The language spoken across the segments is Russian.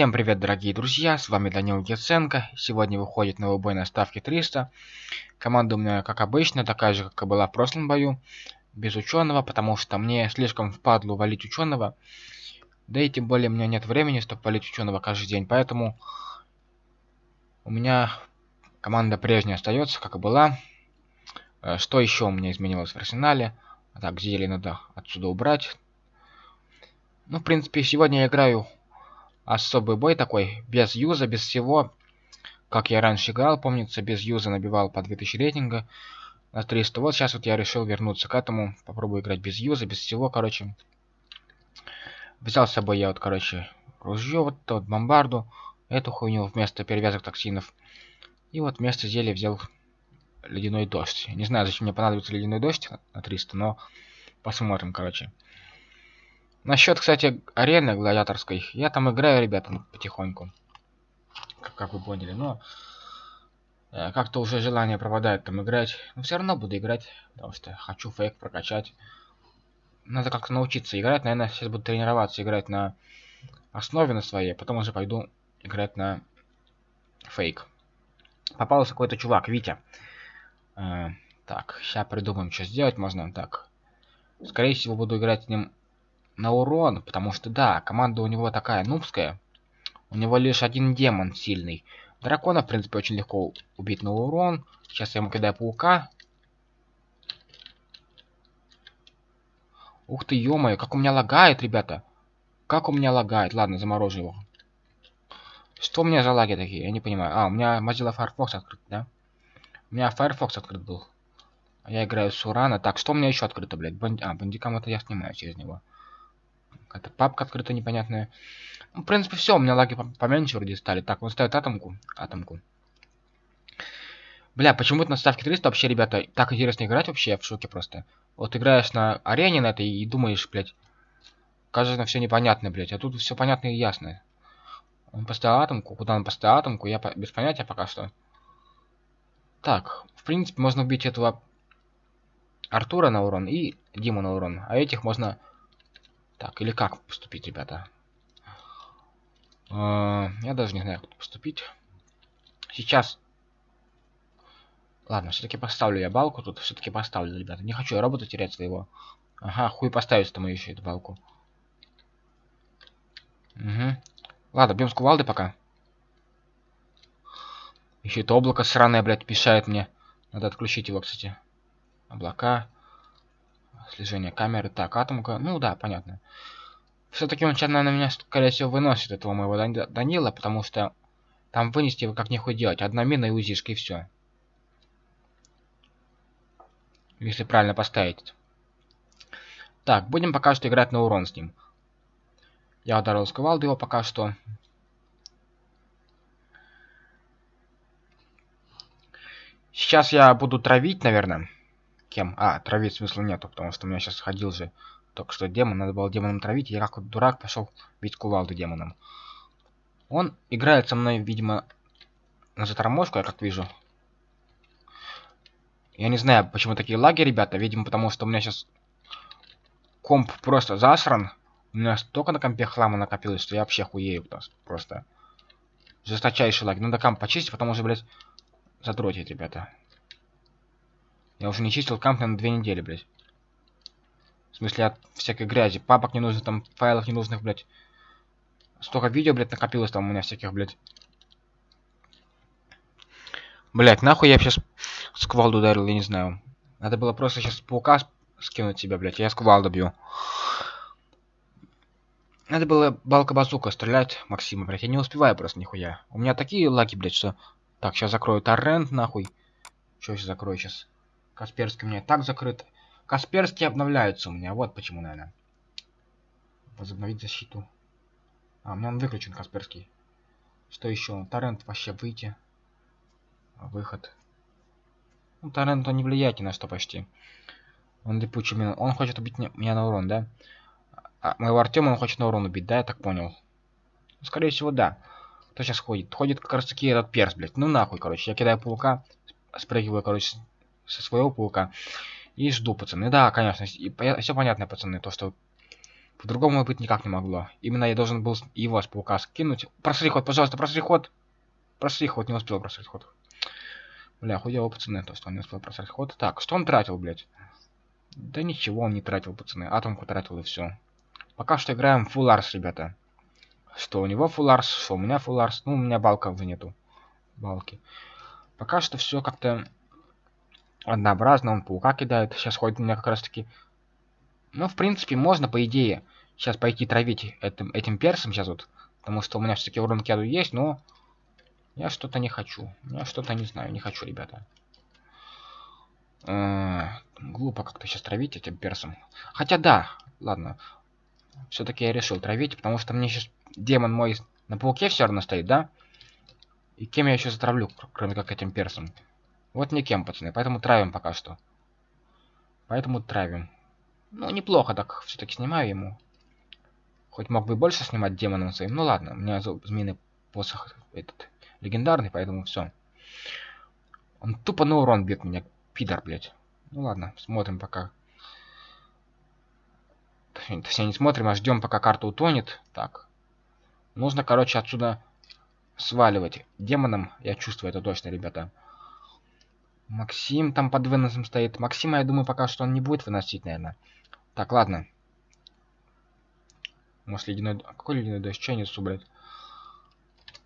Всем привет, дорогие друзья, с вами Данил Геценко. Сегодня выходит новый бой на ставке 300. Команда у меня, как обычно, такая же, как и была в прошлом бою. Без ученого, потому что мне слишком впадло валить ученого. Да и тем более у меня нет времени, чтобы валить ученого каждый день. Поэтому у меня команда прежняя остается, как и была. Э, что еще у меня изменилось в арсенале? Так, зелье надо отсюда убрать. Ну, в принципе, сегодня я играю особый бой такой, без юза, без всего. Как я раньше играл, помнится, без юза набивал по 2000 рейтинга на 300. Вот сейчас вот я решил вернуться к этому. Попробую играть без юза, без всего, короче. Взял с собой я вот, короче, ружье, вот тот бомбарду. Эту хуйню вместо перевязок токсинов. И вот вместо зелья взял ледяной дождь. Не знаю, зачем мне понадобится ледяной дождь на 300, но посмотрим, короче. Насчет, кстати, арены гладиаторской. Я там играю, ребята, потихоньку. Как, как вы поняли, но... Э, Как-то уже желание пропадает там играть. Но все равно буду играть, потому что хочу фейк прокачать. Надо как-то научиться играть. Наверное, сейчас буду тренироваться играть на основе на своей. Потом уже пойду играть на фейк. Попался какой-то чувак, Витя. Э, так, сейчас придумаем, что сделать можно. Так, скорее всего, буду играть с ним на урон, потому что, да, команда у него такая нубская. У него лишь один демон сильный. Дракона, в принципе, очень легко убить на урон. Сейчас я ему кидаю паука. Ух ты, ё как у меня лагает, ребята. Как у меня лагает. Ладно, заморожу его. Что у меня за лаги такие? Я не понимаю. А, у меня Mozilla Firefox открыт, да? У меня Firefox открыт был. Я играю с Урана. Так, что у меня еще открыто, блядь? Банди... А, бандикам это я снимаю через него. Какая-то папка открыта непонятная. Ну, в принципе, все, у меня лаги поменьше вроде стали. Так, он ставит атомку. Атомку. Бля, почему-то на ставке 300 вообще, ребята, так интересно играть вообще, я в шоке просто. Вот играешь на арене на этой и думаешь, блядь, кажется, все непонятно, блядь, а тут все понятно и ясно. Он поставил атомку, куда он поставил атомку, я по без понятия пока что. Так, в принципе, можно убить этого Артура на урон и Диму на урон, а этих можно так, или как поступить, ребята? Uh, я даже не знаю, как поступить. Сейчас. Ладно, все-таки поставлю я балку тут. Все-таки поставлю, ребята. Не хочу я робота терять своего. Ага, хуй поставить там еще эту балку. Угу. Ладно, бьем с кувалды пока. Еще это облако сраное, блядь, мешает мне. Надо отключить его, кстати. Облака слежение камеры. Так, атомка. Ну да, понятно. Все-таки он сейчас, наверное, меня, скорее всего, выносит этого моего Данила, потому что там вынести его как нехуй делать. Одна мина и узишка, и все. Если правильно поставить. Так, будем пока что играть на урон с ним. Я ударил с кувалды его пока что. Сейчас я буду травить, наверное. Кем? А, травить смысла нету, потому что у меня сейчас ходил же только что демон, надо было демоном травить, я как дурак пошел бить кувалду демоном. Он играет со мной, видимо, на затормошку, я как вижу. Я не знаю, почему такие лаги, ребята, видимо, потому что у меня сейчас комп просто засран. У меня столько на компе хлама накопилось, что я вообще хуею просто. Жесточайший лаги. Надо комп почистить, потом уже, блядь, задротить, ребята. Я уже не чистил на две недели, блядь. В смысле, от всякой грязи. Папок не нужно, там, файлов ненужных, блядь. Столько видео, блядь, накопилось там у меня всяких, блядь. Блядь, нахуй я сейчас сквалду ударил, я не знаю. Надо было просто сейчас паука скинуть себя, блядь. Я сквалду бью. Надо было балка-базука стрелять, Максима, блядь. Я не успеваю просто нихуя. У меня такие лаги, блядь, что... Так, сейчас закрою торрент, нахуй. Что сейчас закрою сейчас? Касперский у меня так закрыт. Касперский обновляется у меня. Вот почему, наверное. Возобновить защиту. А, у меня он выключен, Касперский. Что еще? Торрент вообще выйти. Выход. Ну, торрент он не влияет ни на что почти. Он липучий мин. Он хочет убить меня на урон, да? А моего Артема он хочет на урон убить, да? Я так понял. Скорее всего, да. Кто сейчас ходит? Ходит как раз таки этот перс, блядь. Ну нахуй, короче. Я кидаю паука, спрыгиваю, короче, со своего паука. И жду, пацаны. Да, конечно. И, все понятно, пацаны. То, что По-другому быть никак не могло. Именно я должен был его с паука скинуть. Просри ход, пожалуйста, просри ход. Просри ход, не успел просрать ход. Бля, хуево, пацаны, то, что он не успел просрать ход. Так, что он тратил, блядь? Да ничего он не тратил, пацаны. Атомку тратил и все. Пока что играем Full Ars, ребята. Что у него Full Ars, что у меня Full Ars. Ну, у меня балка уже нету. Балки. Пока что все как-то однообразно. Он паука кидает. Сейчас ходит у меня как раз таки... Ну, в принципе, можно, по идее, сейчас пойти травить этим, этим персом сейчас вот. Потому что у меня все-таки урон к яду есть, но... Я что-то не хочу. Я что-то не знаю, не хочу, ребята. -э глупо как-то сейчас травить этим персом. Хотя да, ладно. Все-таки я решил травить, потому что мне сейчас демон мой на пауке все равно стоит, да? И кем я еще затравлю, кроме как этим персом? Вот никем, пацаны, поэтому травим пока что. Поэтому травим. Ну, неплохо так все-таки снимаю ему. Хоть мог бы больше снимать демоном своим. Ну ладно, у меня змеиный посох этот легендарный, поэтому все. Он тупо на урон бьет меня, пидор, блядь. Ну ладно, смотрим пока. Все не смотрим, а ждем, пока карта утонет. Так. Нужно, короче, отсюда сваливать. Демоном, я чувствую это точно, ребята. Максим там под выносом стоит. Максима, я думаю, пока что он не будет выносить, наверное. Так, ладно. Может, ледяной... Какой ледяной дождь? Че я несу, блядь?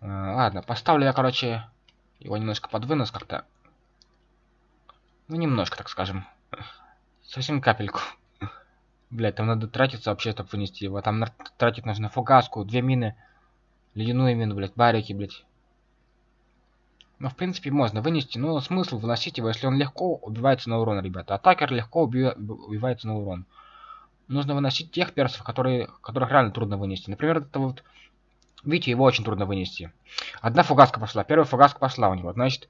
А, ладно, поставлю я, короче, его немножко под вынос как-то. Ну, немножко, так скажем. Совсем капельку. Блять, там надо тратиться вообще, чтобы вынести его. Там тратить нужно фугаску, две мины, ледяную мину, блять, барики, блять. Ну, в принципе, можно вынести, но смысл выносить его, если он легко убивается на урон, ребята. Атакер легко уби убивается на урон. Нужно выносить тех персов, которые, которых реально трудно вынести. Например, это вот... Видите, его очень трудно вынести. Одна фугаска пошла. Первая фугаска пошла у него. Значит,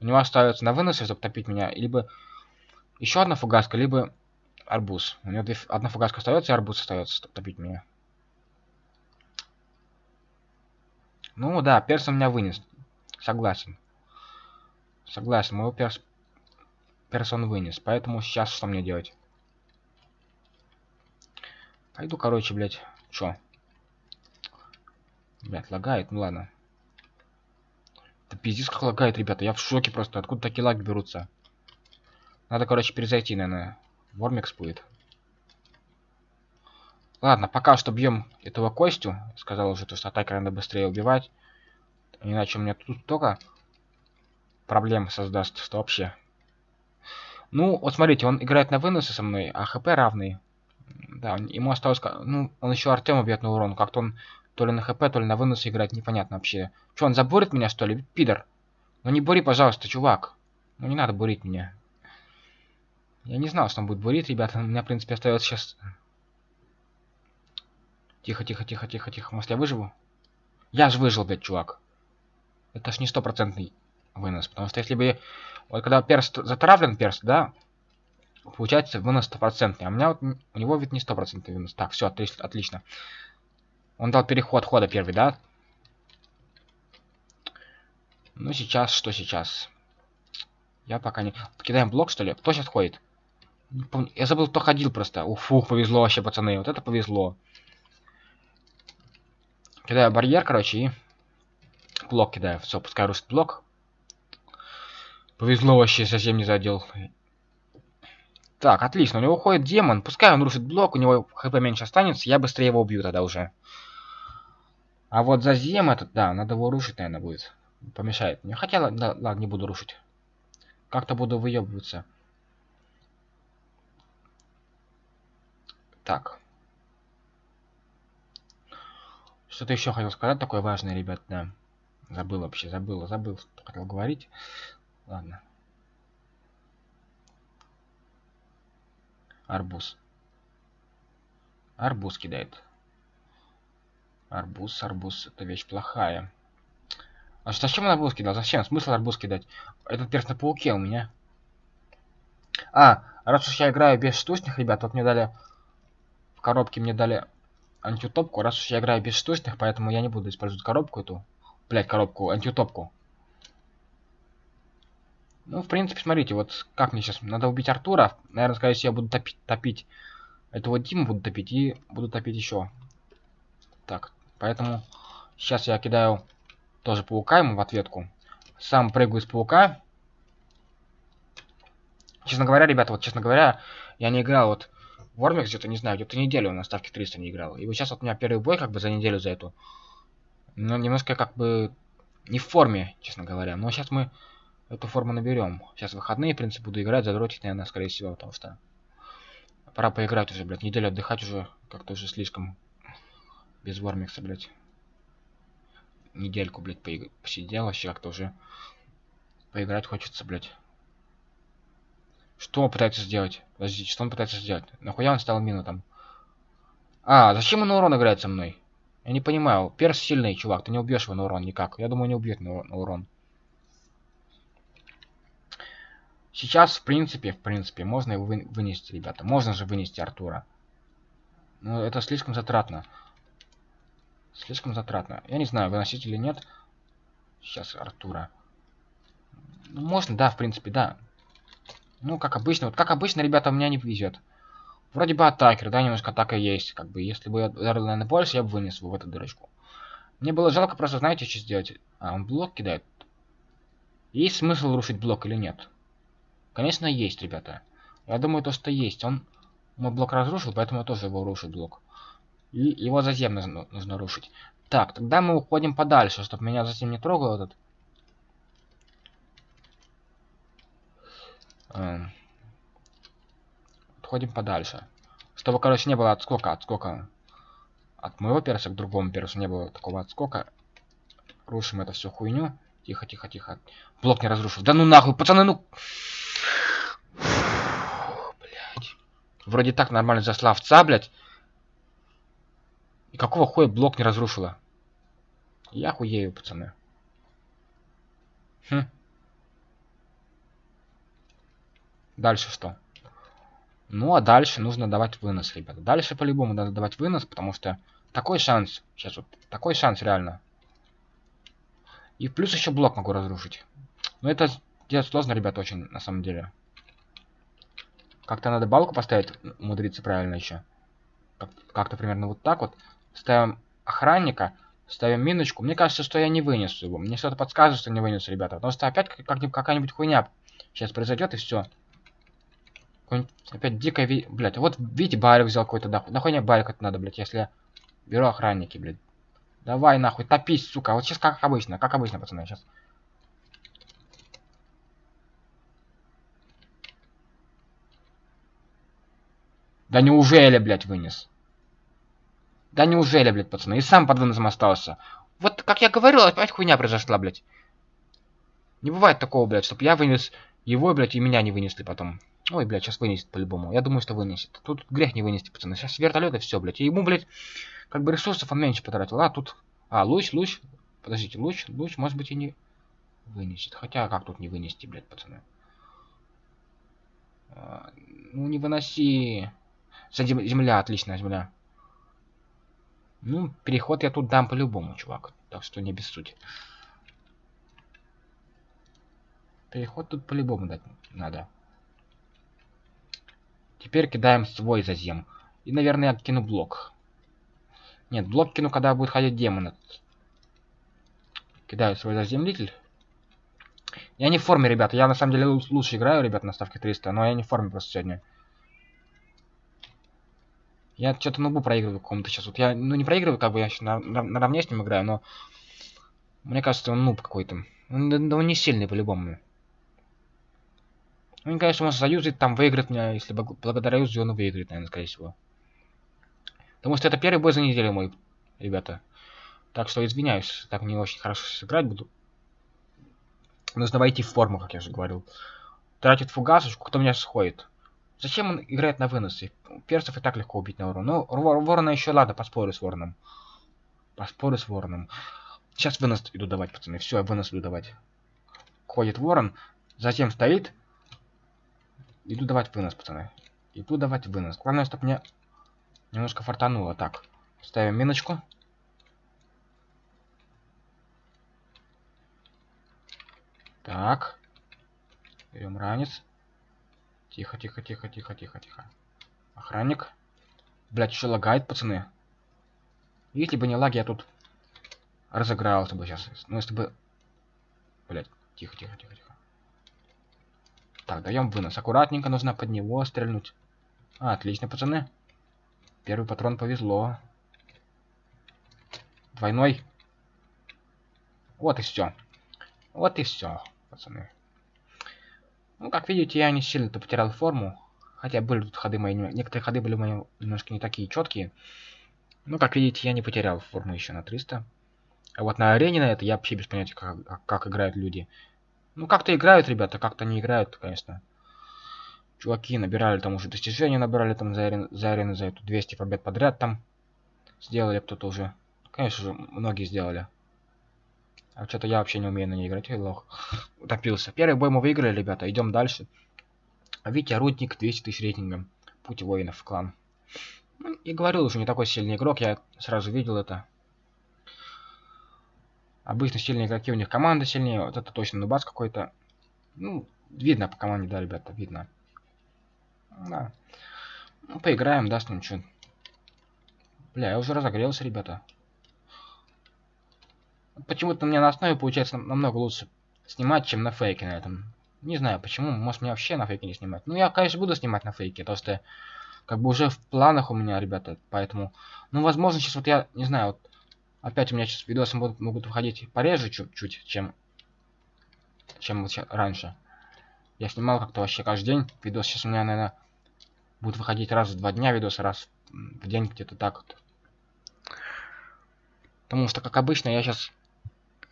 у него остается на выносе, чтобы топить меня. Либо еще одна фугаска, либо арбуз. У него две, одна фугаска остается, и арбуз остается, чтобы топить меня. Ну да, перс у меня вынес. Согласен. Согласен, моего перс... Перс он вынес. Поэтому сейчас что мне делать? Пойду, короче, блядь. Чё? Блядь, лагает? Ну ладно. Да пиздец как лагает, ребята. Я в шоке просто. Откуда такие лаги берутся? Надо, короче, перезайти, наверное. Вормикс будет. Ладно, пока что бьем этого Костю. Сказал уже, то, что атака надо быстрее убивать. Иначе у меня тут только проблем создаст, что вообще. Ну, вот смотрите, он играет на выносы со мной, а хп равный. Да, ему осталось... Ну, он еще Артема бьет на урон. Как-то он то ли на хп, то ли на выносы играет, непонятно вообще. Че, он забурит меня, что ли? Пидор. Ну не бури, пожалуйста, чувак. Ну не надо бурить меня. Я не знал, что он будет бурить, ребята. У меня, в принципе, остается сейчас... Тихо, тихо, тихо, тихо, тихо. Может, я выживу? Я же выжил, блядь, чувак. Это ж не стопроцентный вынос. Потому что если бы... Вот когда перст затравлен, перст, да, получается вынос стопроцентный. А у меня вот... У него ведь не стопроцентный вынос. Так, все, отлично. Он дал переход хода первый, да? Ну, сейчас, что сейчас? Я пока не... Кидаем блок, что ли? Кто сейчас ходит? Я забыл, кто ходил просто. Уфу, повезло вообще, пацаны. Вот это повезло. Кидаю барьер, короче, и блок кидаю. Все, пускай русский блок. Повезло вообще, совсем не задел. Так, отлично, у него уходит демон. Пускай он рушит блок, у него хп меньше останется, я быстрее его убью тогда уже. А вот за зем этот, да, надо его рушить, наверное, будет. Помешает мне. Хотя, да, ладно, не буду рушить. Как-то буду выебываться. Так. Что-то еще хотел сказать такое важное, ребят, да. Забыл вообще, забыл, забыл, хотел говорить. Ладно. Арбуз. Арбуз кидает. Арбуз, арбуз, это вещь плохая. А зачем он арбуз кидал? Зачем? Смысл арбуз кидать? Этот перст на пауке у меня. А, раз уж я играю без штучных, ребят, вот мне дали... В коробке мне дали антиутопку. Раз уж я играю без штучных, поэтому я не буду использовать коробку эту. Блять, коробку, антиутопку. Ну, в принципе, смотрите, вот как мне сейчас... Надо убить Артура. Наверное, скорее всего, я буду топить, топить Эту вот Диму буду топить и буду топить еще. Так, поэтому сейчас я кидаю тоже паука ему в ответку. Сам прыгаю с паука. Честно говоря, ребята, вот честно говоря, я не играл вот Вормикс где-то, не знаю, где-то неделю на ставке 300 не играл. И вот сейчас вот у меня первый бой как бы за неделю за эту. Но немножко как бы не в форме, честно говоря. Но сейчас мы эту форму наберем. Сейчас выходные, в принципе, буду играть, задротить, наверное, скорее всего, потому что пора поиграть уже, блядь. Неделю отдыхать уже как-то уже слишком без Вормикса, блядь. Недельку, блядь, посидел вообще как-то уже поиграть хочется, блядь. Что он пытается сделать? Подождите, что он пытается сделать? Нахуя он стал мину там? А, зачем он на урон играет со мной? Я не понимаю. Перс сильный, чувак. Ты не убьешь его на урон никак. Я думаю, не убьет на урон. Сейчас, в принципе, в принципе, можно его вы, вынести, ребята. Можно же вынести Артура. Но это слишком затратно. Слишком затратно. Я не знаю, выносить или нет. Сейчас Артура. Ну, можно, да, в принципе, да. Ну, как обычно. Вот как обычно, ребята, у меня не везет. Вроде бы атакер, да, немножко атака есть. Как бы, если бы я ударил, наверное, больше, я бы вынес его в эту дырочку. Мне было жалко просто, знаете, что сделать? А, он блок кидает. Есть смысл рушить блок или нет? Конечно, есть, ребята. Я думаю, то, что есть. Он мой блок разрушил, поэтому я тоже его рушу блок. И его затем нужно, нужно рушить. Так, тогда мы уходим подальше, чтобы меня затем не трогал этот Эм, отходим подальше. Чтобы, короче, не было отскока, отскока от моего перса к другому персу не было такого отскока. Рушим это всю хуйню. Тихо, тихо, тихо. Блок не разрушил. Да ну нахуй, пацаны, ну... Блять. Вроде так нормально зашла овца, блядь. И какого хуя блок не разрушила? Я хуею, пацаны. Хм. Дальше что? Ну, а дальше нужно давать вынос, ребята. Дальше по-любому надо давать вынос, потому что такой шанс. Сейчас вот такой шанс реально. И плюс еще блок могу разрушить. Но это делать сложно, ребята, очень, на самом деле. Как-то надо балку поставить, умудриться правильно еще. Как-то как примерно вот так вот. Ставим охранника, ставим миночку. Мне кажется, что я не вынесу его. Мне что-то подсказывает, что не вынесу, ребята. Потому что опять какая-нибудь хуйня сейчас произойдет и все. Опять дикая ви... Блять, вот видите, барик взял какой-то нахуй. Нахуй мне барик это надо, блять, если я беру охранники, блядь. Давай нахуй, топись, сука. Вот сейчас как обычно, как обычно, пацаны, сейчас. Да неужели, блядь, вынес? Да неужели, блядь, пацаны? И сам под выносом остался. Вот, как я говорил, опять хуйня произошла, блядь. Не бывает такого, блядь, чтобы я вынес его, блядь, и меня не вынесли потом. Ой, блядь, сейчас вынесет по-любому. Я думаю, что вынесет. Тут грех не вынести, пацаны. Сейчас вертолет и все, блядь. И ему, блядь, как бы ресурсов он меньше потратил. А, тут... А, луч, луч. Подождите, луч, луч, может быть, и не вынесет. Хотя, как тут не вынести, блядь, пацаны? А, ну, не выноси. Земля, отличная земля. Ну, переход я тут дам по-любому, чувак. Так что не без сути. Переход тут по-любому дать надо. Теперь кидаем свой зазем. И, наверное, я кину блок. Нет, блок кину, когда будет ходить демон. Кидаю свой заземлитель. Я не в форме, ребята. Я на самом деле лучше играю, ребят, на ставке 300. Но я не в форме просто сегодня. Я что-то нубу проигрываю какому-то сейчас. Вот я, ну, не проигрываю, как бы я на, на, наравне с ним играю, но... Мне кажется, он нуб какой-то. Он, он не сильный по-любому. Ну, конечно, может заюзать, там выиграть меня, если благодаря юзе он выиграет, наверное, скорее всего. Потому что это первый бой за неделю мой, ребята. Так что извиняюсь, так не очень хорошо сыграть буду. Нужно войти в форму, как я уже говорил. Тратит фугасочку, кто меня сходит. Зачем он играет на выносы? Персов и так легко убить на урон. Ну, ворона еще ладно, поспорю с вороном. Поспорю с вороном. Сейчас вынос иду давать, пацаны. Все, вынос иду давать. Ходит ворон, затем стоит, Иду давать вынос, пацаны. Иду давать вынос. Главное, чтобы мне немножко фартануло. Так, ставим миночку. Так. Берем ранец. Тихо, тихо, тихо, тихо, тихо, тихо. Охранник. Блять, еще лагает, пацаны. Если бы не лаги, я тут разыгрался бы сейчас. Ну, если бы... Блять, тихо, тихо, тихо, тихо. Так, даем вынос. Аккуратненько нужно под него стрельнуть. А, отлично, пацаны. Первый патрон повезло. Двойной. Вот и все. Вот и все, пацаны. Ну, как видите, я не сильно-то потерял форму. Хотя были тут ходы мои... Некоторые ходы были мои немножко не такие четкие. Ну, как видите, я не потерял форму еще на 300. А вот на арене на это я вообще без понятия, как, как играют люди. Ну, как-то играют, ребята, как-то не играют, конечно. Чуваки набирали там уже достижения, набирали там за, арен, за арену за эту 200 побед подряд там. Сделали кто-то уже. Конечно же, многие сделали. А что-то я вообще не умею на ней играть, ой, лох. Утопился. Первый бой мы выиграли, ребята, идем дальше. Витя Рудник, 200 тысяч рейтингом. Путь воинов в клан. Ну, и говорил уже, не такой сильный игрок, я сразу видел это. Обычно сильные игроки, у них команда сильнее, вот это точно нубас какой-то. Ну, видно по команде, да, ребята, видно. Да. Ну, поиграем, даст нам что. Бля, я уже разогрелся, ребята. Почему-то мне на основе получается намного лучше снимать, чем на фейке на этом. Не знаю почему, может мне вообще на фейке не снимать. Ну я, конечно, буду снимать на фейке, что как бы уже в планах у меня, ребята, поэтому... Ну, возможно, сейчас вот я, не знаю, вот опять у меня сейчас видосы будут, могут выходить пореже чуть-чуть, чем, чем вот раньше. Я снимал как-то вообще каждый день видос, сейчас у меня, наверное, будет выходить раз в два дня видос, раз в день где-то так вот. Потому что, как обычно, я сейчас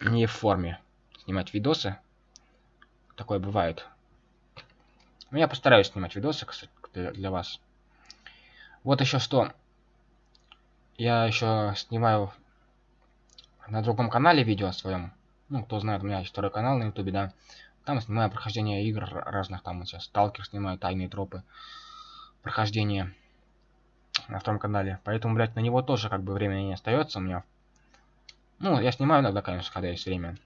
не в форме снимать видосы такое бывает. Но я постараюсь снимать видосы, кстати, для, вас. Вот еще что. Я еще снимаю на другом канале видео своем. Ну, кто знает, у меня есть второй канал на ютубе, да. Там снимаю прохождение игр разных, там вот сейчас Сталкер снимаю, Тайные тропы. Прохождение на втором канале. Поэтому, блядь, на него тоже как бы времени не остается у меня. Ну, я снимаю иногда, конечно, когда есть время.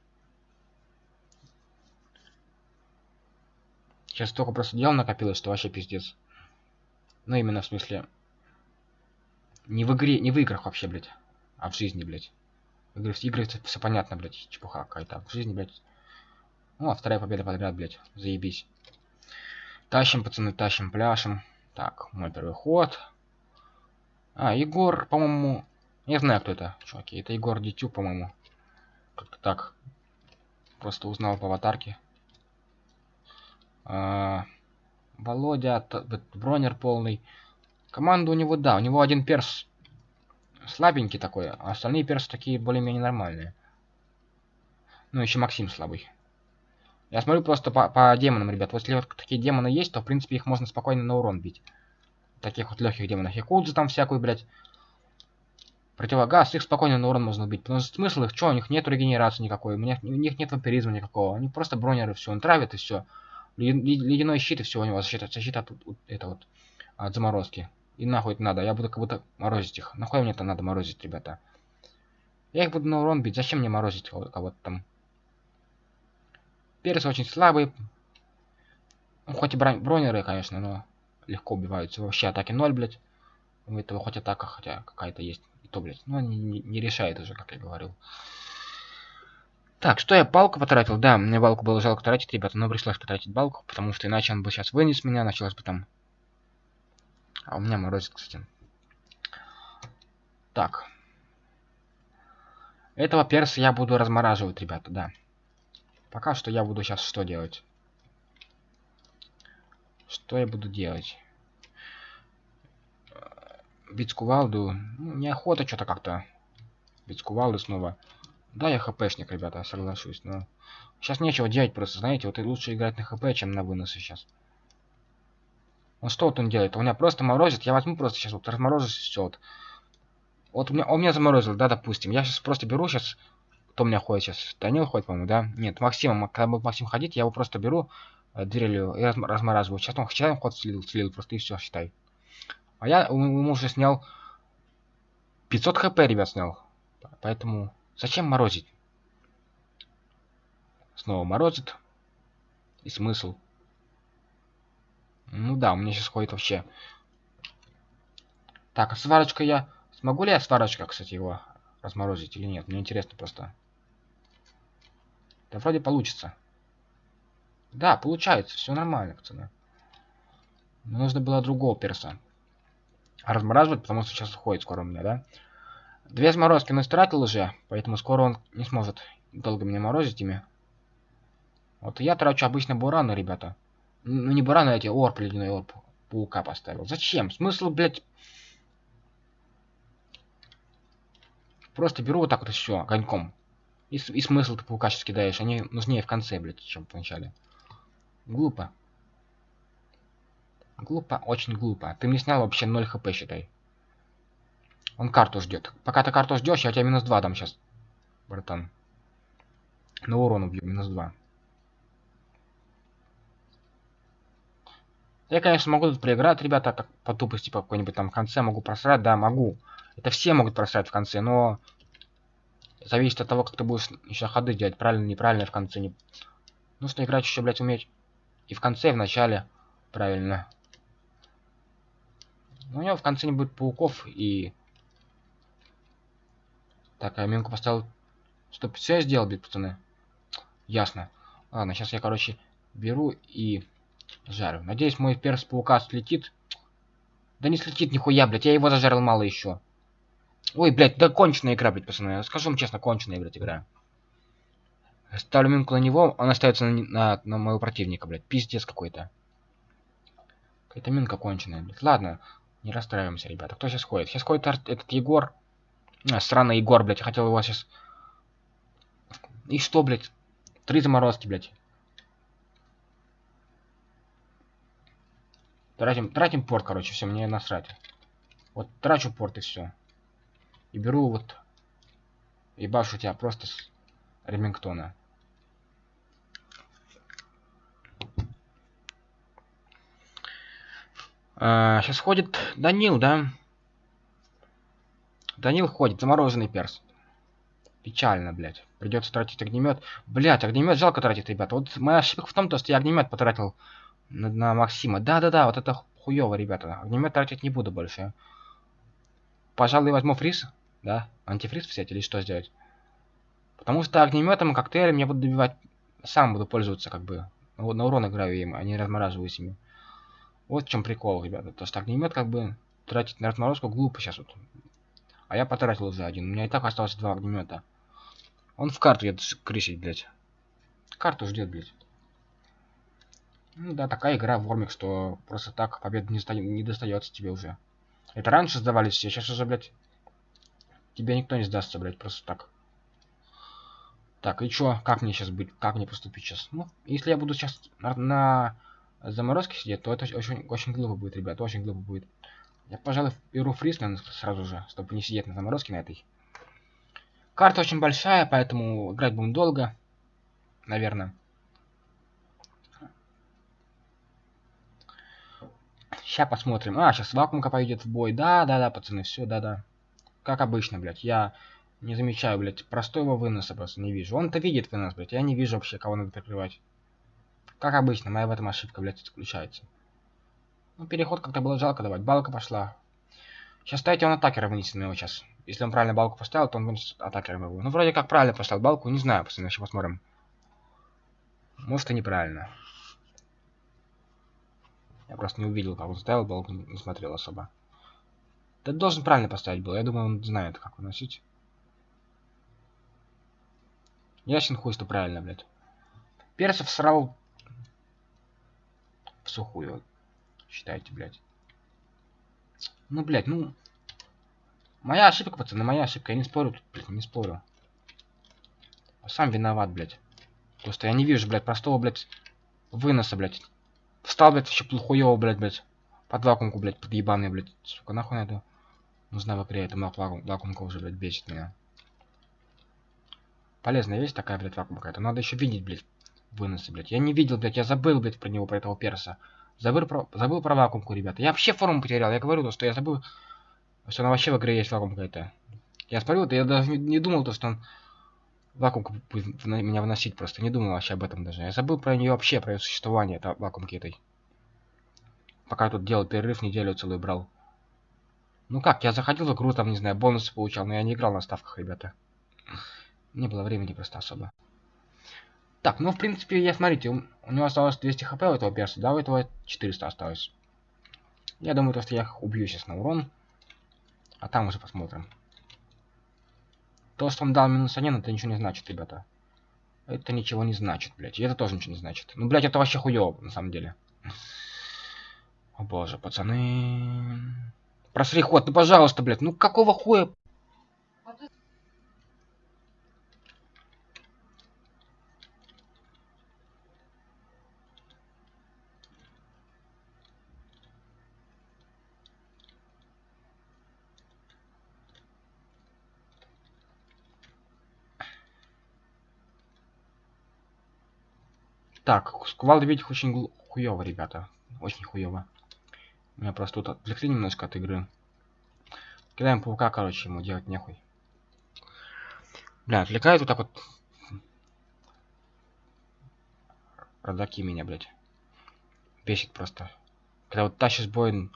Сейчас столько просто дел накопилось, что вообще пиздец. Ну, именно в смысле... Не в игре, не в играх вообще, блядь. А в жизни, блядь. Игры, игры все понятно, блядь. Чепуха какая-то. В жизни, блядь. Ну, а вторая победа подряд, блядь. Заебись. Тащим, пацаны, тащим, пляшем. Так, мой первый ход. А, Егор, по-моему... Не знаю, кто это, чуваки. Это Егор Дитю, по-моему. Как-то так. Просто узнал по аватарке. А, Володя, бронер полный. Команда у него, да, у него один перс слабенький такой, а остальные персы такие более-менее нормальные. Ну, еще Максим слабый. Я смотрю просто по, по демонам, ребят. Вот если вот такие демоны есть, то, в принципе, их можно спокойно на урон бить. Таких вот легких демонов. Якудзы там всякую, блядь. Противогаз, их спокойно на урон можно убить. Потому что смысл их, что, у них нет регенерации никакой, у них, у них нет вампиризма никакого. Они просто бронеры, все, он травит и все ледяной щит и все у него защита, защита от, это вот, от заморозки. И нахуй это надо, я буду как будто морозить их. Нахуй мне это надо морозить, ребята? Я их буду на урон бить, зачем мне морозить кого-то там? Перец очень слабый. Ну, хоть и бронеры, конечно, но легко убиваются. Вообще атаки 0, блядь. У этого хоть атака, хотя какая-то есть. То, блядь. Они не, не решает уже, как я говорил. Так, что я палку потратил? Да, мне балку было жалко тратить, ребята, но пришлось потратить балку, потому что иначе он бы сейчас вынес меня, началось бы там... А у меня морозит, кстати. Так. Этого перса я буду размораживать, ребята, да. Пока что я буду сейчас что делать? Что я буду делать? Бить кувалду. Ну, неохота что-то как-то. Бить кувалду снова. Да, я хпшник, ребята, соглашусь, но... Сейчас нечего делать просто, знаете, вот и лучше играть на хп, чем на выносы сейчас. Он что вот он делает? Он меня просто морозит, я возьму просто сейчас вот разморозить все вот. Вот у меня, он меня заморозил, да, допустим. Я сейчас просто беру сейчас... Кто у меня ходит сейчас? Данил ходит, по-моему, да? Нет, Максим, когда будет Максим ходить, я его просто беру э, дрелью и размораживаю. Сейчас он, сейчас он ход слил, слил просто и все, считай. А я ему уже снял 500 хп, ребят, снял. Поэтому Зачем морозить? Снова морозит. И смысл? Ну да, у меня сейчас ходит вообще Так, а сварочка я... Смогу ли я сварочка, кстати, его разморозить или нет? Мне интересно просто. Да вроде получится. Да, получается, все нормально, пацаны. Но нужно было другого перса. Размораживать, потому что сейчас уходит скоро у меня, да? Две сморозки он истратил уже, поэтому скоро он не сможет долго меня морозить ими. Вот я трачу обычно бураны, ребята. Ну не бураны, а эти орп, ледяной орп. Паука поставил. Зачем? Смысл, блядь... Просто беру вот так вот все, огоньком. И, и смысл ты паука сейчас кидаешь. Они нужнее в конце, блядь, чем в начале. Глупо. Глупо, очень глупо. Ты мне снял вообще 0 хп, считай. Он карту ждет. Пока ты карту ждешь, я тебе минус 2 дам сейчас. Братан. На урон убью, минус 2. Я, конечно, могу тут проиграть, ребята, как по тупости по какой-нибудь там в конце могу просрать, да, могу. Это все могут просрать в конце, но зависит от того, как ты будешь еще ходы делать, правильно, неправильно в конце. Не... Нужно играть еще, блядь, уметь и в конце, и в начале. Правильно. Но у него в конце не будет пауков и... Так, я минку поставил... Стоп, все я сделал, блядь, пацаны. Ясно. Ладно, сейчас я, короче, беру и жарю. Надеюсь, мой перс паука слетит. Да не слетит нихуя, блядь, я его зажарил мало еще. Ой, блядь, да конченая игра, блядь, пацаны. Скажу вам честно, конченая, блядь, игра. Ставлю минку на него, он остается на, на, на моего противника, блядь. Пиздец какой-то. Какая-то минка конченая, блядь. Ладно, не расстраиваемся, ребята. Кто сейчас ходит? Сейчас ходит этот Егор. А, странный Егор, блядь. Я хотел его сейчас... И что, блядь? Три заморозки, блядь. Тратим, тратим порт, короче, все, мне насрать. Вот трачу порт и все. И беру вот... И башу тебя просто с Ремингтона. А, сейчас ходит Данил, да? Данил ходит, замороженный перс. Печально, блядь. Придется тратить огнемет. Блядь, огнемет жалко тратить, ребята. Вот моя ошибка в том, что я огнемет потратил на, на Максима. Да-да-да, вот это хуево, ребята. Огнемет тратить не буду больше. Пожалуй, возьму фриз. Да? Антифриз взять или что сделать? Потому что огнеметом и коктейлем я буду добивать... Сам буду пользоваться, как бы. На урон играю им, а не размораживаюсь ими. Вот в чем прикол, ребята. То, что огнемет, как бы, тратить на разморозку глупо сейчас вот. А я потратил уже один. У меня и так осталось два огнемета. Он в карту едет крысить, блядь. Карту ждет, блядь. Ну да, такая игра в Вормик, что просто так победа не, ста... не достается тебе уже. Это раньше сдавались все, сейчас уже, блядь, тебе никто не сдастся, блядь, просто так. Так, и чё, как мне сейчас быть, как мне поступить сейчас? Ну, если я буду сейчас на, на заморозке сидеть, то это очень, очень глупо будет, ребят, очень глупо будет. Я, пожалуй, беру наверное, сразу же, чтобы не сидеть на заморозке на этой. Карта очень большая, поэтому играть будем долго, наверное. Сейчас посмотрим. А, сейчас вакуумка пойдет в бой. Да, да, да, пацаны, все, да, да. Как обычно, блядь. Я не замечаю, блядь, простого выноса просто не вижу. Он-то видит вынос, блядь. Я не вижу вообще, кого надо прикрывать. Как обычно, моя в этом ошибка, блядь, заключается. Ну, переход как-то было жалко давать. Балка пошла. Сейчас ставите он атакера вынесет его сейчас. Если он правильно балку поставил, то он вынесет атакера его. Ну, вроде как правильно поставил балку, не знаю, пацаны, еще посмотрим. Может и неправильно. Я просто не увидел, как он ставил балку, не смотрел особо. Ты должен правильно поставить был. Я думаю, он знает, как выносить. Ясен хуй, что правильно, блядь. Персов срал в сухую. Считайте, блядь. Ну, блядь, ну... Моя ошибка, пацаны, моя ошибка. Я не спорю тут, блядь, не спорю. Сам виноват, блядь. Просто я не вижу, блядь, простого, блядь, выноса, блядь. Встал, блядь, вообще плохуёво, блядь, блядь. Под вакуумку, блядь, под ебаный, блядь. Сука, нахуй надо. Нужна в игре, эта вакуум, вакуумка уже, блядь, бесит меня. Полезная вещь такая, блядь, вакуумка. Это надо еще видеть, блядь, выносы, блядь. Я не видел, блядь, я забыл, блядь, про него, про этого перса. Забыл про, забыл про вакуумку, ребята. Я вообще форму потерял. Я говорю, то, что я забыл, что она вообще в игре есть вакуумка это. Я смотрю, я даже не, не думал, то, что он вакуумку будет меня выносить просто. Не думал вообще об этом даже. Я забыл про нее вообще, про ее существование, это вакуумки этой. Пока тут делал перерыв, неделю целую брал. Ну как, я заходил в игру, там, не знаю, бонусы получал, но я не играл на ставках, ребята. Не было времени просто особо. Так, ну, в принципе, я, смотрите, у, у него осталось 200 хп у этого перса, да, у этого 400 осталось. Я думаю, то, что я убью сейчас на урон. А там уже посмотрим. То, что он дал минус 1, это ничего не значит, ребята. Это ничего не значит, блядь. И это тоже ничего не значит. Ну, блядь, это вообще хуёво, на самом деле. О боже, пацаны. Просри ход, ну пожалуйста, блядь. Ну какого хуя? Так, сквал видеть очень хуёво, ребята. Очень хуёво. Меня просто тут отвлекли немножко от игры. Кидаем паука, короче, ему делать нехуй. Бля, отвлекает вот так вот. Родаки меня, блядь. Бесит просто. Когда вот тащишь бой,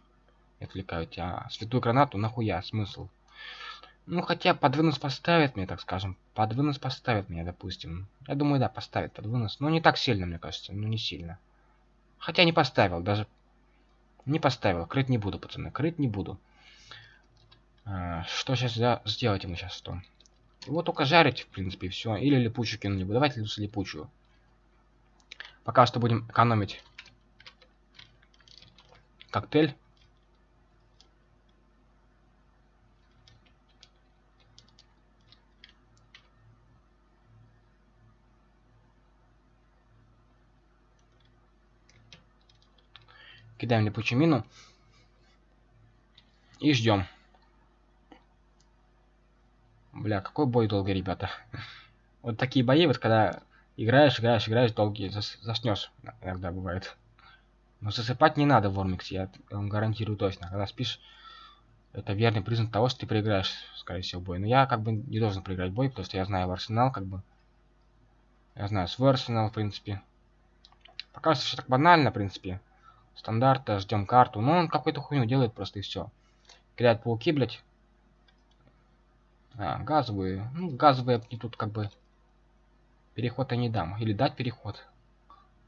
отвлекают тебя. А святую гранату нахуя, смысл? Ну, хотя под вынос поставит мне, так скажем. Под вынос поставит меня, допустим. Я думаю, да, поставит под вынос. Но не так сильно, мне кажется. Ну, не сильно. Хотя не поставил, даже не поставил. Крыть не буду, пацаны. Крыть не буду. А, что сейчас за... сделать ему сейчас что? Его только жарить, в принципе, и все. Или липучую кинули. Давайте лучше липучую. Пока что будем экономить коктейль. Кидаем липучую. И ждем. Бля, какой бой долгий, ребята. Вот такие бои, вот когда играешь, играешь, играешь, долгие, зас заснешь иногда бывает. Но засыпать не надо в Вормиксе, я вам гарантирую точно. Когда спишь, это верный признак того, что ты проиграешь, скорее всего, бой. Но я как бы не должен проиграть бой, потому что я знаю в Арсенал, как бы. Я знаю свой Арсенал, в принципе. Пока все так банально, в принципе стандарта, ждем карту. Но он какую-то хуйню делает просто и все. Кидает пауки, блядь. А, газовые. Ну, газовые мне тут как бы переход я не дам. Или дать переход.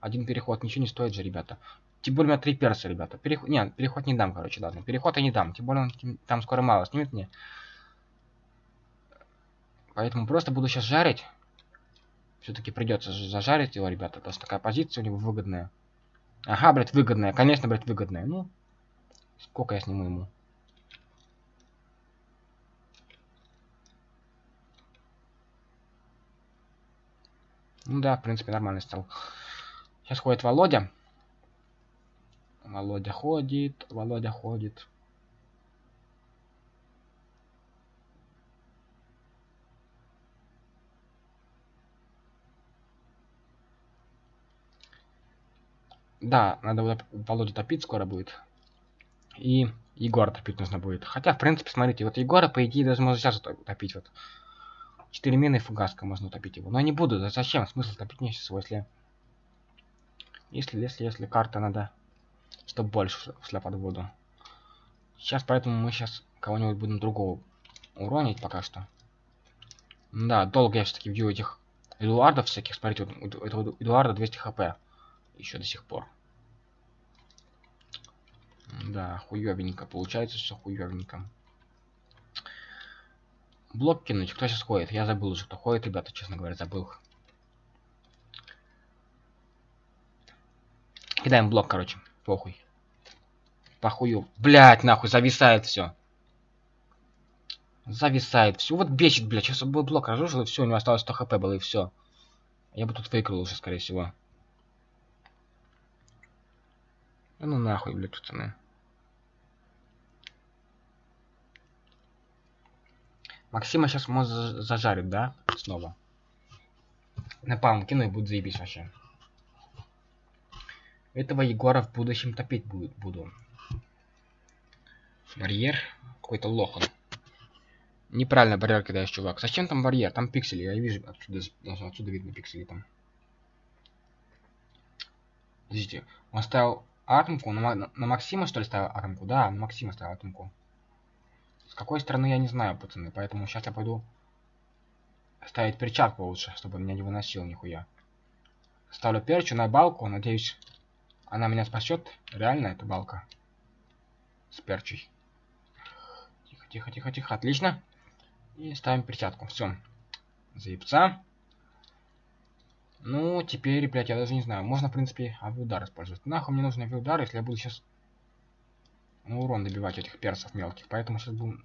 Один переход ничего не стоит же, ребята. Тем более у меня три перса, ребята. Переход... Нет, переход не дам, короче, ладно. Переход я не дам. Тем более он там скоро мало снимет мне. Поэтому просто буду сейчас жарить. Все-таки придется зажарить его, ребята. Потому что такая позиция у него выгодная. Ага, блядь, выгодная. Конечно, блядь, выгодная. Ну, сколько я сниму ему? Ну да, в принципе, нормально стал. Сейчас ходит Володя. Володя ходит, Володя ходит. Да, надо Володю топить скоро будет. И Егора топить нужно будет. Хотя, в принципе, смотрите, вот Егора, по идее, даже можно сейчас топить. Вот. 4 мины и фугаска можно утопить его. Но я не буду. Зачем? Смысл топить мне сейчас его, если... Если, если, если карта надо, чтобы больше шла под воду. Сейчас, поэтому мы сейчас кого-нибудь будем другого уронить пока что. Да, долго я все-таки бью этих Эдуардов всяких. Смотрите, вот у этого Эдуарда 200 хп еще до сих пор. Да, хуёвенько. Получается все хуёвенько. Блок кинуть. Кто сейчас ходит? Я забыл уже, кто ходит, ребята, честно говоря, забыл. Кидаем блок, короче. Похуй. Похую. Блять, нахуй, зависает все. Зависает. Все. Вот бесит, блядь. Сейчас бы блок разрушил, и все, у него осталось 100 хп было, и все. Я бы тут выиграл уже, скорее всего. Да ну нахуй, блядь, пацаны. Максима сейчас может зажарить, да? Снова. Напалм кину и будет заебись вообще. Этого Егора в будущем топить будет, буду. Барьер. Какой-то лох он. Неправильно барьер кидаешь, чувак. Зачем там барьер? Там пиксели. Я вижу отсюда, даже отсюда видно пиксели там. Подождите. Он ставил атомку? На, на, на Максима, что ли, ставил атомку? Да, на Максима ставил атомку. С какой стороны, я не знаю, пацаны. Поэтому сейчас я пойду ставить перчатку лучше, чтобы меня не выносил нихуя. Ставлю перчу на балку. Надеюсь, она меня спасет. Реально, эта балка. С перчей. Тихо, тихо, тихо, тихо. Отлично. И ставим перчатку. Все. Заебца. Ну, теперь, блядь, я даже не знаю. Можно, в принципе, авиудар использовать. Нахуй мне нужен авиудар, если я буду сейчас ну, урон добивать этих персов мелких. Поэтому сейчас будем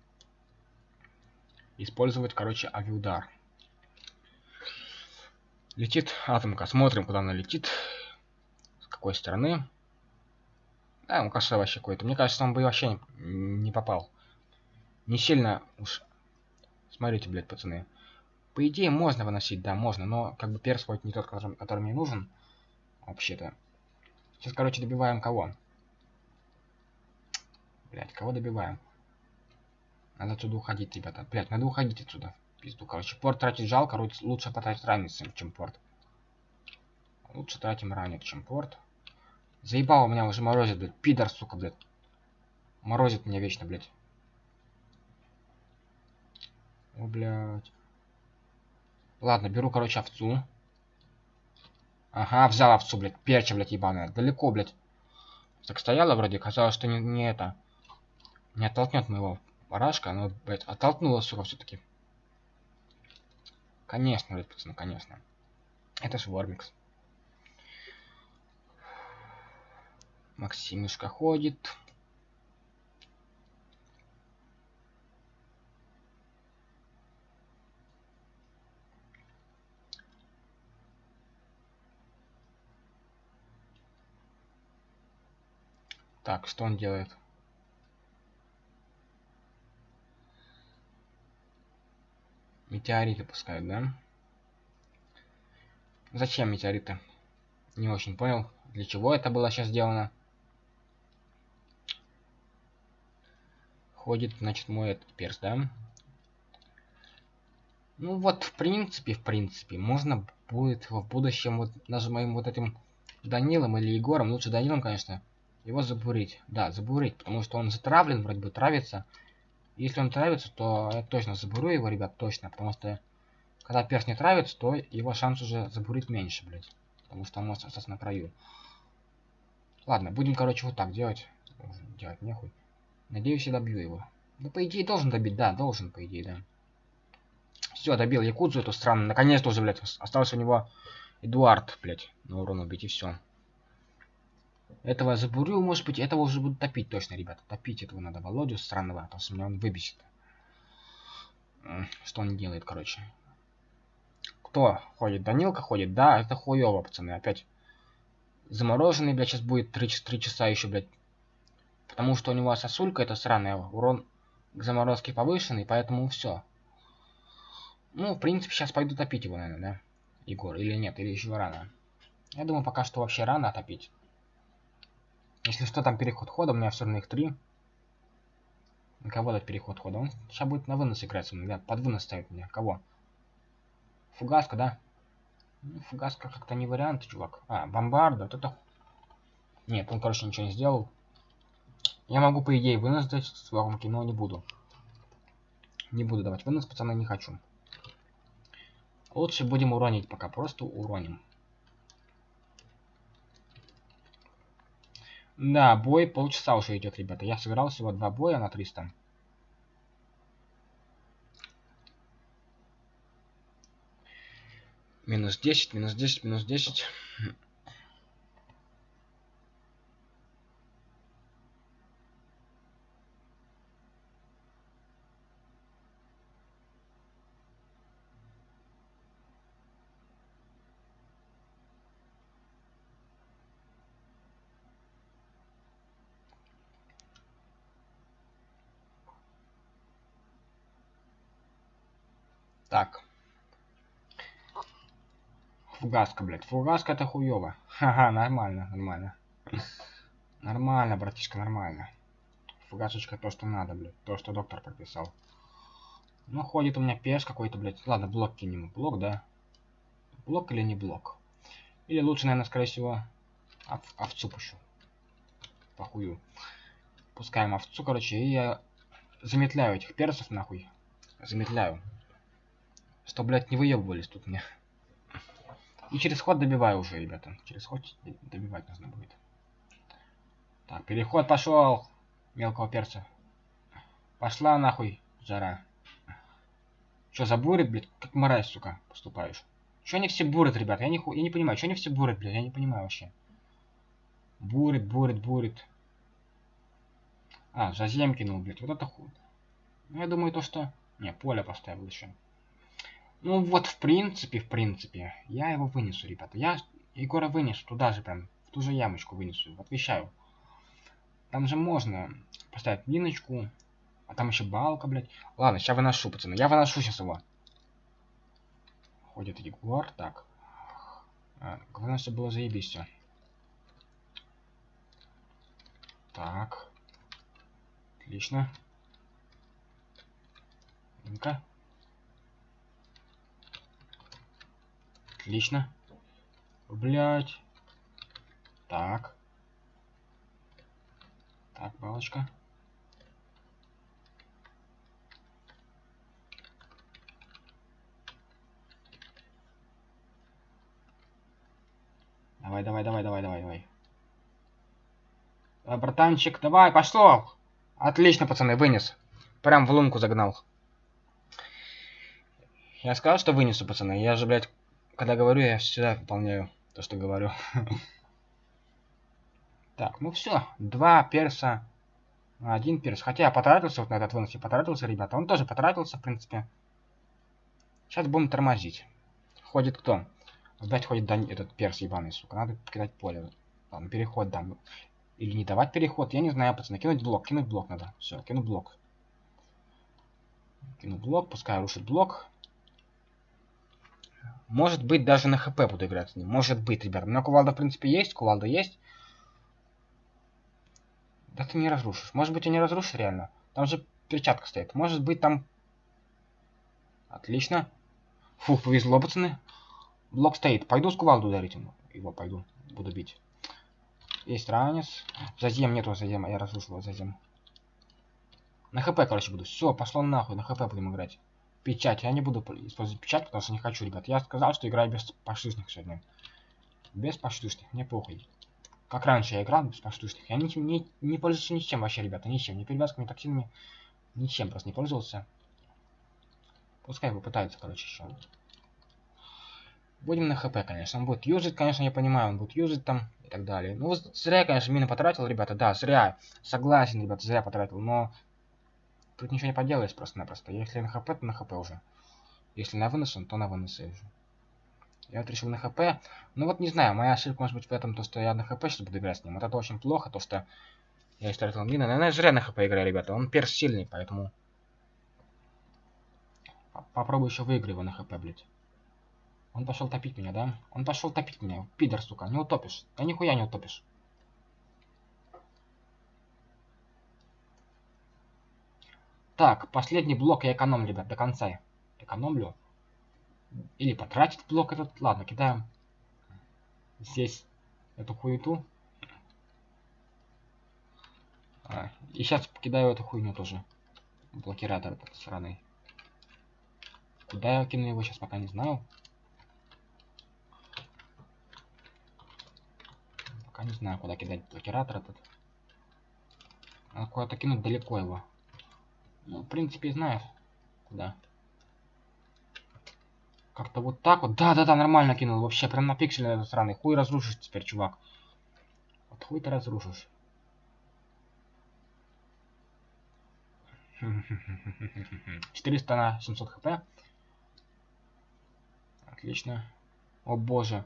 использовать, короче, авиудар. Летит атомка. Смотрим, куда она летит. С какой стороны. Да, ну каша вообще какой-то. Мне кажется, он бы вообще не, не попал. Не сильно уж... Смотрите, блядь, пацаны. По идее, можно выносить, да, можно, но как бы перс хоть не тот, который, который мне нужен. Вообще-то. Сейчас, короче, добиваем кого? Блять, кого добиваем? Надо отсюда уходить, ребята. Блять, надо уходить отсюда. Пизду, короче. Порт тратить жалко, лучше потратить ранец, чем порт. Лучше тратим ранец, чем порт. Заебал у меня уже морозит, блядь. Пидор, сука, блядь. Морозит меня вечно, блядь. О, блядь. Ладно, беру, короче, овцу. Ага, взял овцу, блядь. Перча, блядь, ебаная. Далеко, блядь. Так стояла вроде, казалось, что не, не это. Не оттолкнет моего барашка, но, блядь, оттолкнула, сука, все-таки. Конечно, блядь, пацаны, конечно. Это же Вормикс. Максимушка ходит. Так, что он делает? Метеориты пускают, да? Зачем метеориты? Не очень понял, для чего это было сейчас сделано. Ходит, значит, мой этот перс, да? Ну вот, в принципе, в принципе, можно будет в будущем вот даже моим вот этим Данилом или Егором, лучше Данилом, конечно, его забурить. Да, забурить, потому что он затравлен, вроде бы травится. Если он травится, то я точно забурю его, ребят, точно. Потому что когда перс не травится, то его шанс уже забурить меньше, блядь. Потому что он может остаться на краю. Ладно, будем, короче, вот так делать. Делать нехуй. Надеюсь, я добью его. Да, по идее, должен добить, да, должен, по идее, да. Все, добил Якудзу эту странно. Наконец-то уже, блядь, остался у него Эдуард, блядь, на урон убить, и все. Этого забурю, может быть, этого уже буду топить точно, ребята. Топить этого надо Володю странного, а то что меня он выбесит. Что он делает, короче. Кто ходит? Данилка ходит? Да, это хуёво, пацаны. Опять замороженный, блядь, сейчас будет 3, 3 часа еще, блядь. Потому что у него сосулька это сраная. Урон к заморозке повышенный, поэтому все. Ну, в принципе, сейчас пойду топить его, наверное, да? Егор, или нет, или еще рано. Я думаю, пока что вообще рано топить. Если что, там переход хода, у меня все равно их три. На кого дать переход хода? Он сейчас будет на вынос играть мной, да, под вынос ставит меня. Кого? Фугаска, да? Ну, фугаска как-то не вариант, чувак. А, бомбарда, вот это... Нет, он, короче, ничего не сделал. Я могу, по идее, вынос дать с воронки, но не буду. Не буду давать вынос, пацаны, не хочу. Лучше будем уронить пока, просто уроним. Да, бой полчаса уже идет, ребята. Я сыграл всего два боя на 300. Минус 10, минус 10, минус 10. Так. Фугаска, блядь. Фугаска это хуёво. Ха-ха, нормально, нормально. Нормально, братишка, нормально. Фугасочка то, что надо, блядь. То, что доктор прописал. Ну, ходит у меня пеш какой-то, блядь. Ладно, блок кинем. Блок, да? Блок или не блок? Или лучше, наверное, скорее всего, ов овцу пущу. Похую. Пускаем овцу, короче, и я заметляю этих персов нахуй. Заметляю. Что, блядь, не выебывались тут мне. И через ход добиваю уже, ребята. Через ход добивать нужно будет. Так, переход пошел. Мелкого перца. Пошла нахуй, жара. Что, за бурит, блядь? Как мразь, сука, поступаешь? Что они все бурят, ребят? Я не, ху... я не понимаю, что они все бурят, блядь? Я не понимаю вообще. Бурит, бурит, бурит. А, зазем кинул, блядь. Вот это худ. Ну, я думаю, то, что... Не, поле поставил еще. Ну, вот, в принципе, в принципе, я его вынесу, ребята. Я Егора вынесу туда же прям, в ту же ямочку вынесу. Отвечаю. Там же можно поставить миночку. А там еще балка, блядь. Ладно, сейчас выношу, пацаны. Я выношу сейчас его. Ходит Егор. Так. А, главное, чтобы было заебись все. Так. Отлично. Ну-ка. Отлично. Блять. Так. Так, балочка. Давай, давай, давай, давай, давай, давай. Давай, братанчик, давай, пошел! Отлично, пацаны, вынес. Прям в лунку загнал. Я сказал, что вынесу, пацаны. Я же, блядь, когда говорю, я всегда выполняю то, что говорю. Так, ну все. Два перса. Один перс. Хотя я потратился вот на этот вынос. Я потратился, ребята. Он тоже потратился, в принципе. Сейчас будем тормозить. Ходит кто? Опять ходит да, этот перс ебаный, сука. Надо покидать поле. Ладно, переход дам. Или не давать переход. Я не знаю, пацаны. Кинуть блок. Кинуть блок надо. Все, кину блок. Кину блок. Пускай рушит блок. Может быть, даже на хп буду играть с ним. Может быть, ребят. У меня кувалда, в принципе, есть. Кувалда есть. Да ты не разрушишь. Может быть, и не разрушишь реально. Там же перчатка стоит. Может быть, там... Отлично. Фух, повезло, пацаны. Блок стоит. Пойду с кувалду ударить ему. Его пойду. Буду бить. Есть ранец. Зазем нету зазема. Я разрушил зазем. На хп, короче, буду. Все, пошло нахуй. На хп будем играть печать. Я не буду использовать печать, потому что не хочу, ребят. Я сказал, что играю без поштучных сегодня. Без поштучных, мне похуй. Как раньше я играл без поштучных. Я не, не, не пользуюсь ничем вообще, ребята, ничем. Ни перевязками, токсинами, ничем просто не пользовался. Пускай попытается, короче, еще. Будем на хп, конечно. Он будет юзать, конечно, я понимаю, он будет юзать там и так далее. Ну, зря конечно, мины потратил, ребята, да, зря. Согласен, ребята, зря потратил, но Тут ничего не поделаешь просто-напросто. Если на хп, то на хп уже. Если на вынос, то на вынос уже. Я вот решил на хп. Ну вот не знаю, моя ошибка может быть в этом, то что я на хп сейчас буду играть с ним. Вот это очень плохо, то что я истратил мины. Наверное, зря на хп играю, ребята. Он перс сильный, поэтому... Попробую еще выиграю его на хп, блядь. Он пошел топить меня, да? Он пошел топить меня. Пидор, сука, не утопишь. Да нихуя не утопишь. Так, последний блок я экономлю, ребят, до конца. Экономлю. Или потратить блок этот. Ладно, кидаем здесь эту хуету. А, и сейчас покидаю эту хуйню тоже. Блокиратор этот сраный. Куда я кину его сейчас пока не знаю. Пока не знаю, куда кидать блокиратор этот. Надо куда-то кинуть далеко его. Ну, в принципе, знаю, куда. Как-то вот так вот. Да-да-да, нормально кинул. Вообще, прям на пиксель этот сраный. Хуй разрушишь теперь, чувак. Вот хуй ты разрушишь. 400 на 700 хп. Отлично. О боже.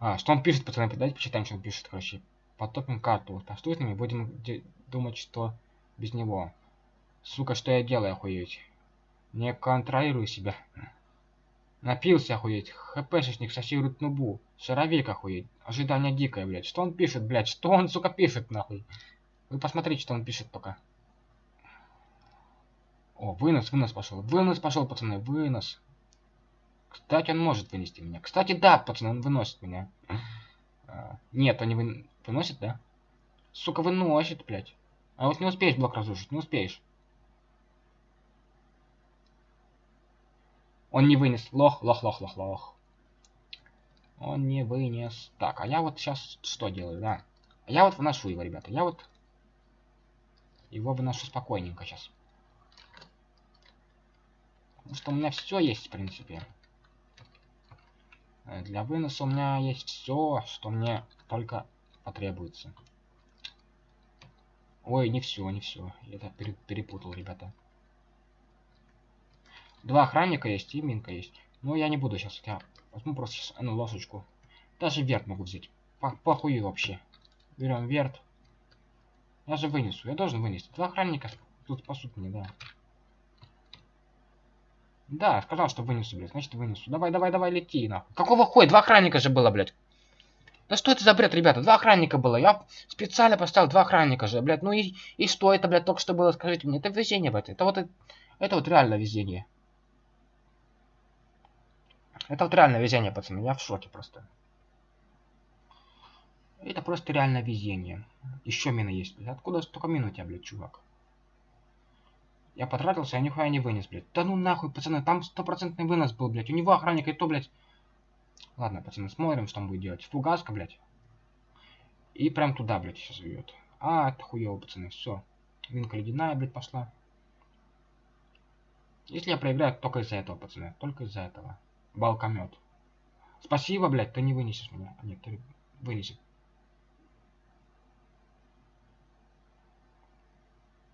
А, что он пишет, пацаны, давайте почитаем, что он пишет, короче. Потопим карту. Постуйтными будем думать, что без него. Сука, что я делаю, охуеть? Не контролирую себя. Напился, охуеть. ХПшечник сосирует нубу. Шаровик, охуеть. Ожидание дикое, блядь. Что он пишет, блядь? Что он, сука, пишет, нахуй? Вы посмотрите, что он пишет пока. О, вынос, вынос пошел. Вынос пошел, пацаны, вынос. Кстати, он может вынести меня. Кстати, да, пацаны, он выносит меня. А, нет, он не вы... выносит, да? Сука, выносит, блядь. А вот не успеешь блок разрушить, не успеешь. Он не вынес. Лох, лох, лох, лох, лох. Он не вынес. Так, а я вот сейчас что делаю, да? Я вот вношу его, ребята. Я вот его выношу спокойненько сейчас. Потому что у меня все есть, в принципе. Э, для выноса у меня есть все, что мне только потребуется. Ой, не все, не все. Я это перепутал, ребята. Два охранника есть и минка есть. Но я не буду сейчас. Я возьму просто сейчас одну лосочку. Даже верт могу взять. По похуй вообще. Берем верт. Я же вынесу. Я должен вынести. Два охранника тут спасут мне, да. Да, сказал, что вынесу, блядь. Значит, вынесу. Давай, давай, давай, лети, нахуй. Какого хуя? Два охранника же было, блядь. Да что это за бред, ребята? Два охранника было. Я специально поставил два охранника же, блядь. Ну и, и что это, блядь, только что было, скажите мне. Это везение, блядь. Это вот, это вот реально везение. Это вот реально везение, пацаны. Я в шоке просто. Это просто реально везение. Еще мина есть, блядь. Откуда столько мин у тебя, блядь, чувак? Я потратился, а нихуя не вынес, блядь. Да ну нахуй, пацаны, там стопроцентный вынос был, блядь. У него охранник и то, блядь. Ладно, пацаны, смотрим, что он будет делать. Фугаска, блядь. И прям туда, блядь, сейчас бьет. А, это хуево, пацаны, все. Винка ледяная, блядь, пошла. Если я проиграю, только из-за этого, пацаны. Только из-за этого. Балкомет. Спасибо, блядь, ты не вынесешь меня. А нет, ты вынесешь.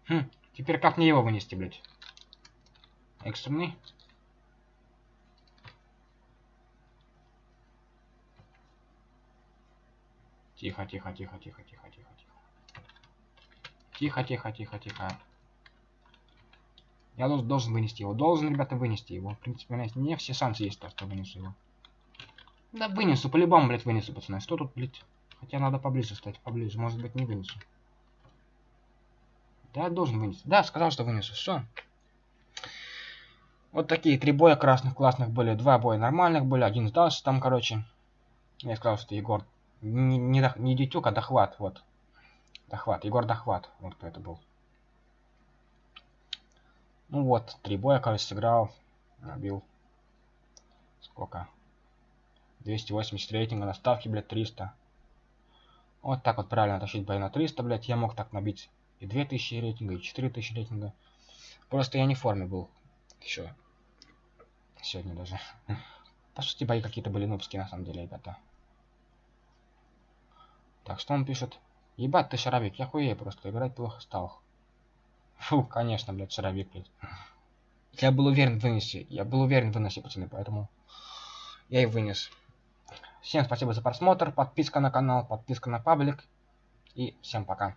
Хм, Теперь как мне его вынести, блядь? Экстренный. Тихо, тихо, тихо, тихо, тихо, тихо, тихо. Тихо, тихо, тихо, тихо. Я должен, должен вынести его. Должен, ребята, вынести его. В принципе, у меня, не все шансы есть, то, что вынесу его. Да вынесу, по-любому, блядь, вынесу, пацаны. Что тут, блядь? Хотя надо поближе стать, поближе. Может быть, не вынесу. Да, должен вынести. Да, сказал, что вынесу. Все. Вот такие три боя красных классных были. Два боя нормальных были. Один сдался там, короче. Я сказал, что Егор не, не, не Дитюк, а Дохват. Вот. Дохват. Егор Дохват. Вот кто это был. Ну вот, три боя, короче, сыграл. Набил. Сколько? 280 рейтинга на ставке, блядь, 300. Вот так вот правильно тащить бои на 300, блядь. Я мог так набить и 2000 рейтинга, и 4000 рейтинга. Просто я не в форме был еще. Сегодня даже. По сути, бои какие-то были нубские, на самом деле, ребята. Так, что он пишет? Ебать ты, шаровик, я хуею просто, играть плохо стал. Фу, конечно, блядь, шаровик, блядь. Я был уверен вынести, я был уверен вынести, пацаны, поэтому я и вынес. Всем спасибо за просмотр, подписка на канал, подписка на паблик. И всем пока.